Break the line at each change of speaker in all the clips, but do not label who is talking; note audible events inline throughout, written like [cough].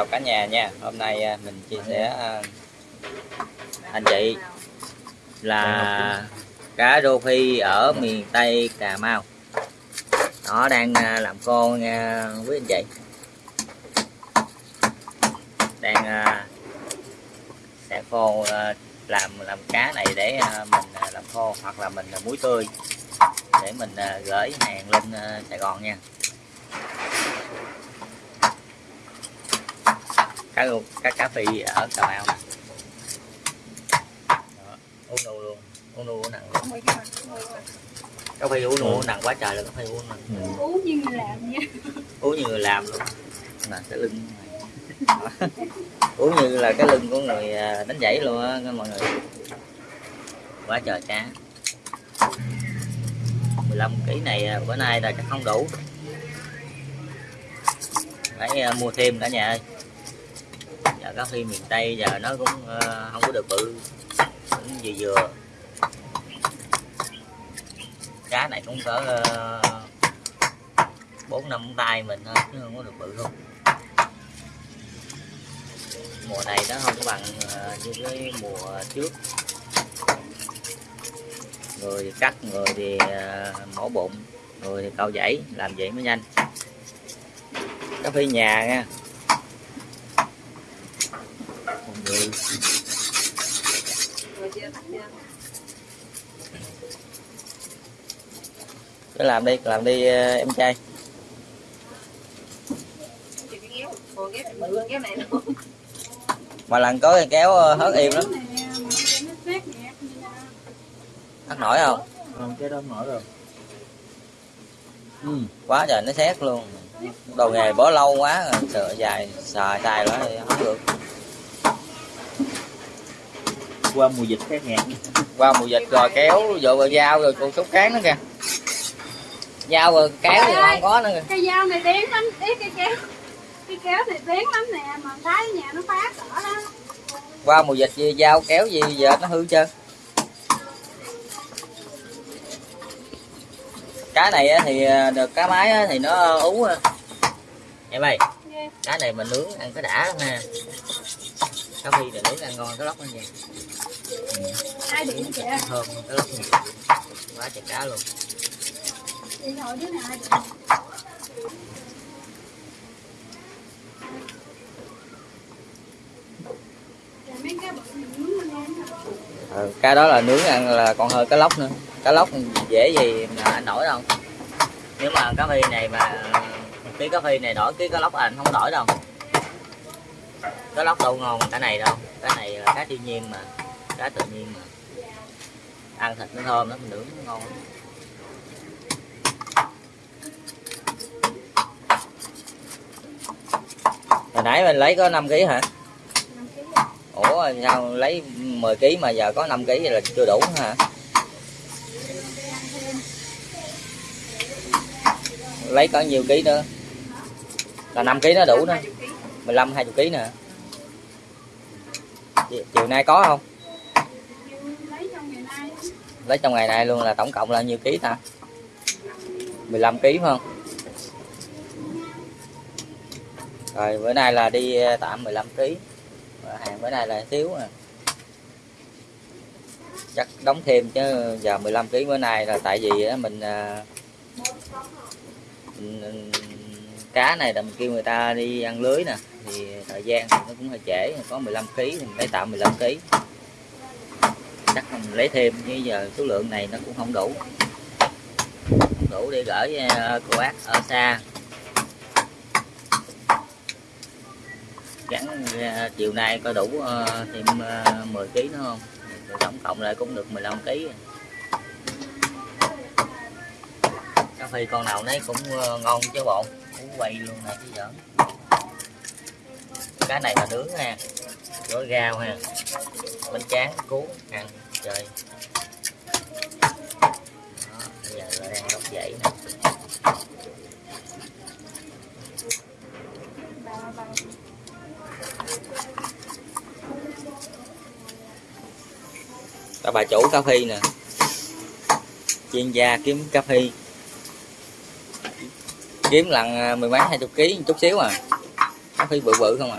chào cả nhà nha. Hôm nay à, mình chia sẻ à, anh chị là cá rô phi ở miền tây cà mau. Nó đang à, làm khô nha quý anh chị. Đang sẽ khô làm làm cá này để mình làm khô hoặc là mình muối tươi để mình gửi hàng lên Sài Gòn nha cá luôn cá cá phi ở Cà Mau nè. Đó, uống nu luôn uống nu uống nặng luôn. Cá phi uống nu uống nặng quá trời là cá phi uống nặng.
Uống như người làm nha.
Uống như người làm luôn. Nè cái lưng [laughs] uống như là cái lưng của người à, đánh giảy luôn á mọi người. Quá trời cá. 15 kg này à, bữa nay là chắc không đủ. Phải à, mua thêm cả nhà ơi Dạ, giờ cá phi miền tây giờ nó cũng uh, không có được bự. Cũng vừa vừa. Cá này cũng cỡ ờ, bốn năm tay mình thôi chứ không có được bự không. Mùa này nó không có bằng ờ, như cái mùa trước. Người thì cắt người thì mổ bụng người thì câu dãy làm vậy mới nhanh. Cá phi nhà nha. Người cứ làm đi làm đi à, em trai. Mà lần có cái kéo à, hớt im lắm. Hớt nổi không?
Không cái đó mở rồi
ừ. quá trời nó xét luôn. Đồ nghề bỏ lâu quá rồi sợ dài xài xài thì không được
qua mùa dịch khác ngạt
qua mùa dịch rồi kéo vô rồi dao rồi còn sốt cán nữa kìa dao rồi kéo thì không có nữa kìa
cái dao này bén lắm ý cái kéo cái kéo này bén lắm nè mà thấy nhà nó phá cỡ đó
qua mùa dịch gì dao kéo gì giờ nó hư trơn cá này á thì à, được cá mái á thì nó ú á. em ơi. Cá này mình nướng ăn cái đã lắm nha cá phi này nướng ăn ngon cái lóc nó vậy
ai điện chị
thơm cái lóc này quá trời cá luôn.
Điện thoại đứa nào
ừ, cá đó là nướng ăn là còn hơn cá lóc nữa. Cá lóc dễ gì mà anh nổi đâu. Nếu mà cá phi này mà ký cá phi này đổi ký cá lóc anh không đổi đâu. Cá lóc đâu ngon cái này đâu. Cái này là cá thiên nhiên mà. Cá tự nhiên mà. Ăn thịt nó thơm lắm mình nướng nó ngon. Lắm. hồi nãy mình lấy có 5 kg hả? Ủa, sao lấy 10 kg mà giờ có 5 kg là chưa đủ hả? Lấy có nhiều ký nữa? Là 5 kg nó đủ nữa 15 20 kg nè. Chiều nay có không?
Lấy trong ngày nay
luôn là tổng cộng là nhiêu ký ta? 15 kg phải không? Rồi, bữa nay là đi ờ, tạm 15 kg hàng bữa nay là thiếu à. Chắc đóng thêm chứ, giờ 15 kg bữa nay là tại vì ờ, mình ờ, mình- ừ, cá này là mình kêu người ta đi ăn lưới nè, thì thời gian thì nó cũng hơi trễ, có 15 kg thì mình lấy tạm 15 kg chắc mình lấy thêm chứ giờ số lượng này nó cũng không đủ. Không đủ để gửi à, cô bác ở xa. Gắn à, chiều nay có đủ à, thêm 10 kg nữa không? Rồi tổng cộng lại cũng được 15 kg cà phê con nào nấy cũng ngon chứ bọn quay luôn nè chứ giỡn. Cái này là nướng nha gói rau ha bánh tráng cuốn ăn trời. Đó, bây giờ là đang đốt dậy nè.
Bà
chủ cà phê nè. Chuyên gia kiếm cà phê kiếm lần à, mười mấy, hai chục ký chút xíu à. Nó phải bự bự không à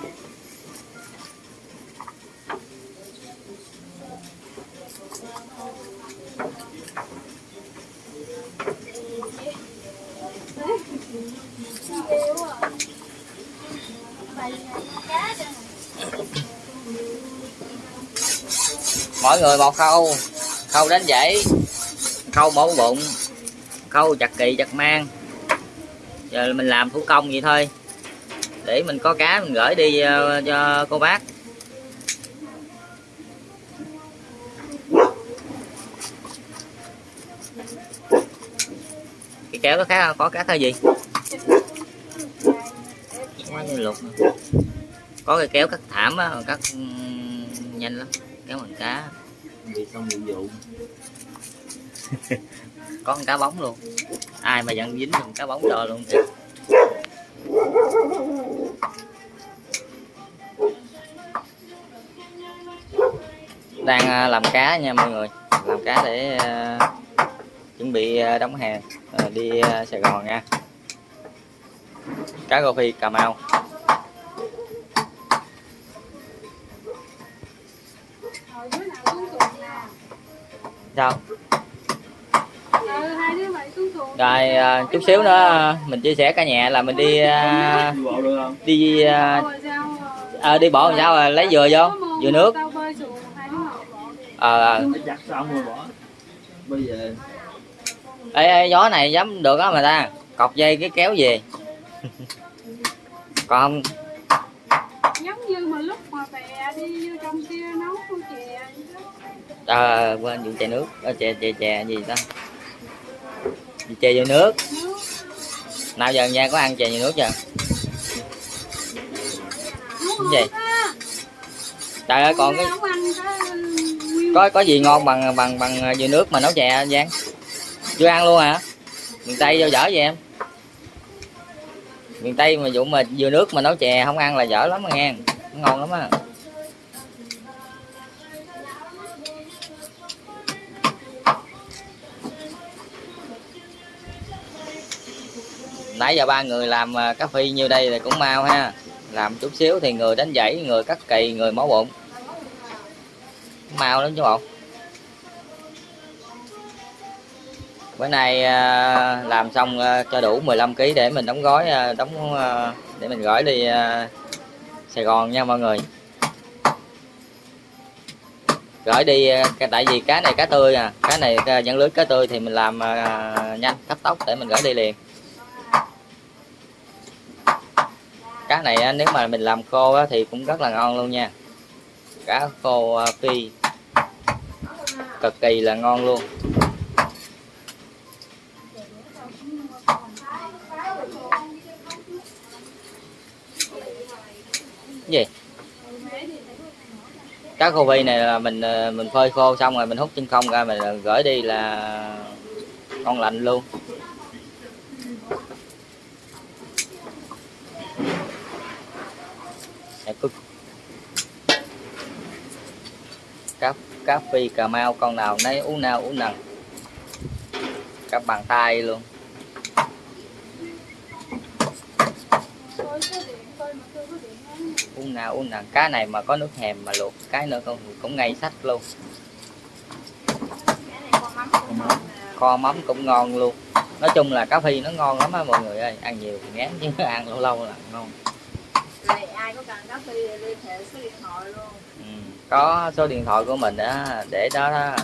Mọi
mỗi người một khâu. Khâu đánh dãy khâu mổ bụng. Khâu chặt kỳ chặt mang giờ mình làm thủ công vậy thôi. Để mình có cá mình gửi đi ờ, cho cô bác. Cái kéo có cá có cá thay gì? Quá như lục có cái kéo cắt thảm á cắt ừm, nhanh lắm. Kéo bằng cá.
Đi xong vụ vụ
có con cá bóng luôn ai mà dặn dính con cá bóng cho luôn kìa. Đang à, làm cá nha mọi người. Làm cá để à, chuẩn bị à, đóng hàng đi Sài Gòn nha. Cá rô phi Cà Mau. Sao
Ừ, hai đứa mày xuống xuồng
rồi uh, chút xíu nữa à, mình chia sẻ cả nhà là mình đi uh,
đi uh,
đi à,
sao
đi bộ làm sao rồi lấy dừa vô dừa nước. Ờ
xong rồi bỏ bây giờ
ê, ê gió này dám được á mà ta cọc dây cái kéo về. [laughs] Còn
giống như mà lúc mà bè đi vô trong kia nấu chè vậy
à, quên vụ chè nước à, chè chè chè gì ta? Chè vô nước. Nào giờ nha, có ăn chè vô nước chưa? Cái gì? trời ơi, còn cái có có gì ngon bằng bằng bằng dừa nước mà nấu chè, Giang? Chưa ăn luôn hả? Miền tây vô dở vậy em? Miền tây mà vụ mà dừa nước mà nấu chè không ăn là dở lắm mà nghe. Ngon lắm á. Nãy giờ ba người làm à, cà phê như đây thì cũng mau ha. Làm chút xíu thì người đánh dãy người cắt kỳ người máu bụng. Mau lắm chứ bộ. Bữa nay à, làm xong à, cho đủ 15 kg để mình đóng gói đóng để mình gửi đi Sài Gòn nha mọi người. Gửi đi cái- tại vì cá này cá tươi à. Cá này dẫn lưới cá tươi thì mình làm nhanh, cấp tốc để mình gửi đi liền. Cá này nếu mà mình làm khô thì cũng rất là ngon luôn nha. Cá khô à, phi. Cực kỳ là ngon luôn. Cái gì? Cá khô phi này là mình à, mình phơi khô xong rồi mình hút chân không ra mình gửi đi là ngon lành luôn Đẹp cực cá phi cà mau, con nào nấy uống nào uống nằng. Cá bàn tay luôn. Uống nào uống nằng. Cá này mà có nước hèm mà luộc, cái nữa không, cũng ngay sách luôn. Kho mắm cũng ngon luôn. Nói chung là cá phi nó ngon lắm á mọi người ơi. Ăn nhiều thì ngán chứ, [laughs] ăn lâu lâu là ngon.
Này, ai có cần cá phi thì liên hệ số điện thoại luôn
có số điện thoại của mình đó để đó, đó.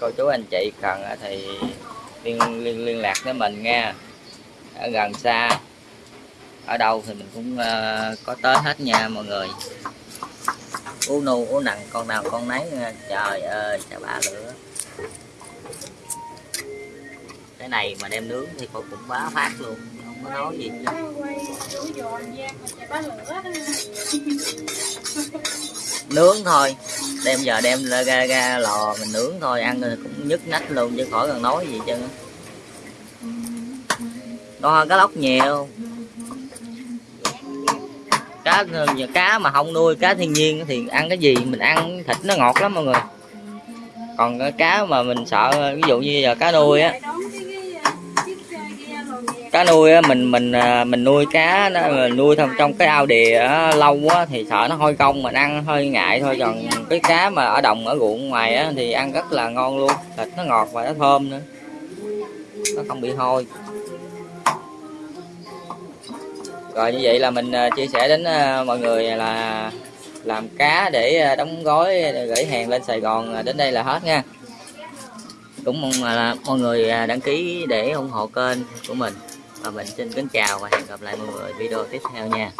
Cô chú anh chị cần thì liên liên liên lạc với mình nha. Ở gần xa. Ở đâu thì mình cũng uh, có tới hết nha mọi người. Ú nu ú nặng con nào con nấy nha. trời ơi trời bá lửa. Cái này mà đem nướng thì cô cũng bá phát luôn không có nói gì chứ. [laughs] nướng thôi. Đem giờ đem ra, ra, ra lò mình nướng thôi ăn rồi cũng nhức nách luôn chứ khỏi cần nói gì chứ. Ngon hơn cá lóc nhiều. Cá cá mà không nuôi cá thiên nhiên thì ăn cái gì mình ăn thịt nó ngọt lắm mọi người. Còn cái cá mà mình sợ ví dụ như giờ cá nuôi á
Chạy đón cái cái chiếc xe ghe rồi về
cá nuôi á mình mình à, mình nuôi cá nó mình nuôi trong trong cái ao đìa á, lâu á thì sợ nó hôi công mình ăn hơi ngại thôi. Còn cái cá mà ở đồng ở ruộng ngoài á thì ăn rất là ngon luôn. Thịt nó ngọt và nó thơm nữa. Nó không bị hôi. Rồi như vậy là mình à, chia sẻ đến à, mọi người là làm cá để đóng gói gửi hàng lên Sài Gòn đến đây là hết nha. Cũng mong là mọi người đăng ký để ủng hộ kênh của mình và mình xin kính chào và hẹn gặp lại mọi người video tiếp theo nha.